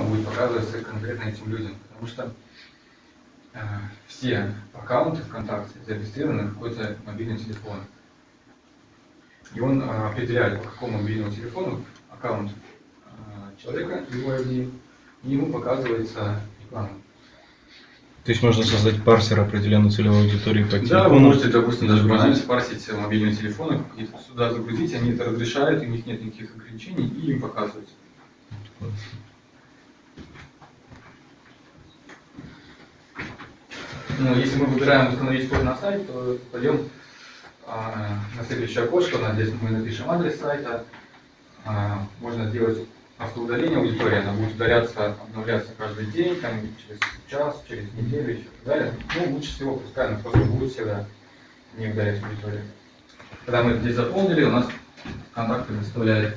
телефона будет показываться конкретно этим людям, потому что э, все аккаунты ВКонтакте зарегистрированы на какой-то мобильный телефон. И он э, определяет, по какому мобильному телефону аккаунт э, человека, его ID, и ему показывается реклама. То есть можно создать парсер определенной целевой аудитории по Да, телефону. вы можете, допустим, даже банально спарсить мобильные телефоны, и сюда загрузить, они это разрешают, у них нет никаких ограничений, и им показывается. Ну, если мы выбираем установить код на сайт, то пойдем а, на следующее окошко, здесь мы напишем адрес сайта, А, можно сделать автоудаление аудитории, она будет удаляться, обновляться каждый день, там, через час, через неделю и так далее. Ну, лучше всего пускай она просто будет всегда не удалять аудиторию. Когда мы здесь заполнили, у нас контакты выставляет